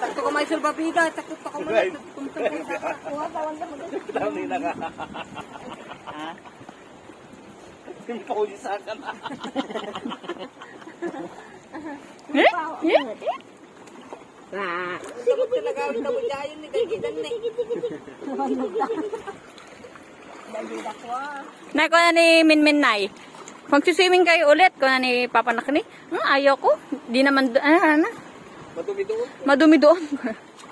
Takto ko may sulbabida, takto ko mo. Right. Kuha, tawag ka mo. Dami na ka. Yung ka na. Eh? Eh? Ah. Sige, talaga ang tabo dyan ni. Dagida ko ah. Nay, ko na ni Minmin Nay. Magsiswimming kayo ulit. Ko na ni Papa Nakni. Hmm, ayaw ko. Di naman, ah, ano, Madumi doon. madumi doon.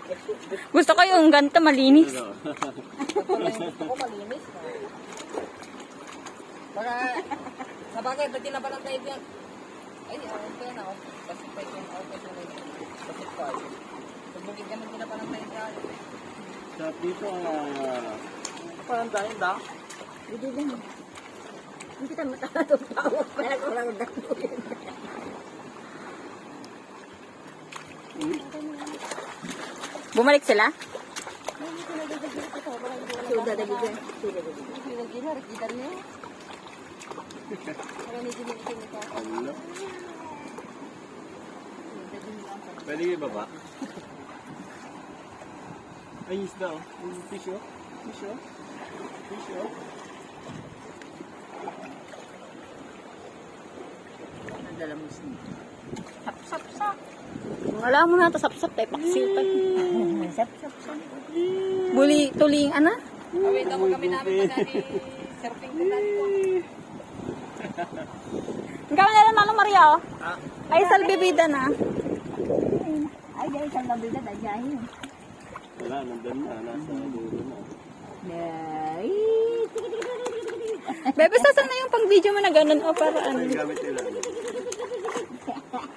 Gusto ko yung ganito malinis. Gusto ko malinis. Baka, sa bagay, ba't di na ba ng tayo yan? Ay, okay na. okay. Kasi pa yung okay na rin. Kasi pa. Pagbukid ka ng pa ng tayo yan. Sa dito, ah... Parang dahil da. Hindi din. Hindi kita matatong tawag pa ako lang datuin. Bumalik sila? Sudah dah juga. Pwede yung baba? Ay, isda oh. Fish oh. Fish oh. Fish oh. Nadala mo Wala mo na ito, sap, sap. Tayo paksipan. Sap sap sap. Buli, tuling, ana? Awit mo kami namin pag ni surfing ko dito. Ikaw na lang, Manong Maria, oh. Ay, salbibida na. Ay, dahil sa gabi na dahil. Wala, nandun na. Nasa dulo na. Nay. Bebe, saan na yung pang-video mo na ganun, oh, para ano? Ang gamit nila.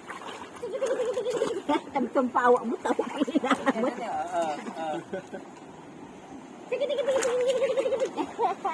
macam tempat awak buta tak boleh. Tiga tiga tiga tiga tiga tiga tiga